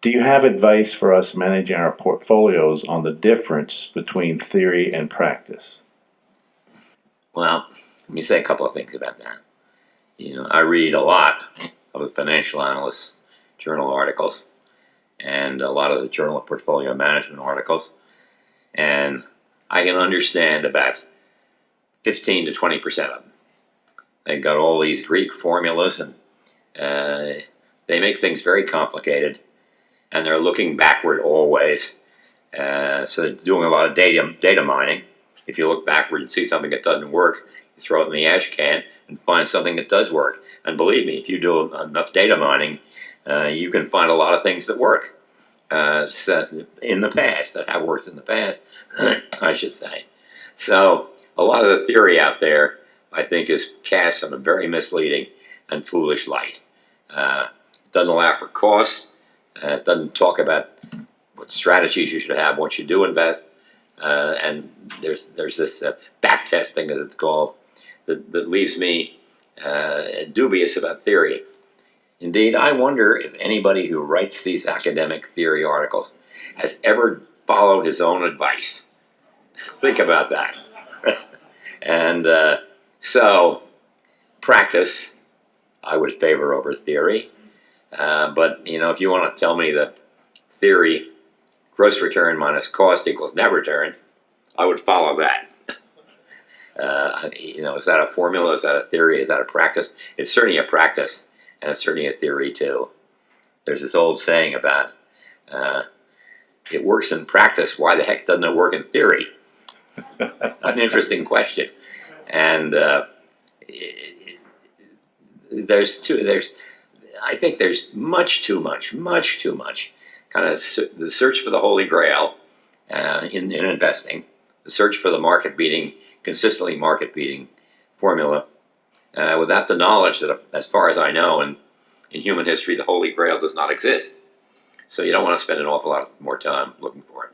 Do you have advice for us managing our portfolios on the difference between theory and practice? Well, let me say a couple of things about that. You know, I read a lot of the financial analysts' journal articles and a lot of the Journal of Portfolio Management articles, and I can understand about 15 to 20 percent of them. They've got all these Greek formulas and uh, they make things very complicated and they're looking backward always. Uh, so they're doing a lot of data, data mining. If you look backward and see something that doesn't work, you throw it in the ash can and find something that does work. And believe me, if you do enough data mining, uh, you can find a lot of things that work uh, in the past, that have worked in the past, I should say. So a lot of the theory out there, I think, is cast in a very misleading and foolish light. Uh, doesn't allow for costs. Uh, it doesn't talk about what strategies you should have once you do invest. Uh, and there's there's this uh, back testing, as it's called, that, that leaves me uh, dubious about theory. Indeed, I wonder if anybody who writes these academic theory articles has ever followed his own advice. Think about that. and uh, so, practice, I would favor over theory. Uh, but, you know, if you want to tell me that theory, gross return minus cost equals net return, I would follow that. Uh, you know, is that a formula? Is that a theory? Is that a practice? It's certainly a practice, and it's certainly a theory too. There's this old saying about uh, it works in practice. Why the heck doesn't it work in theory? An interesting question. And uh, it, it, there's two. There's I think there's much too much, much too much, kind of the search for the holy grail uh, in, in investing, the search for the market beating, consistently market beating formula, uh, without the knowledge that, as far as I know, in, in human history, the holy grail does not exist. So you don't want to spend an awful lot more time looking for it.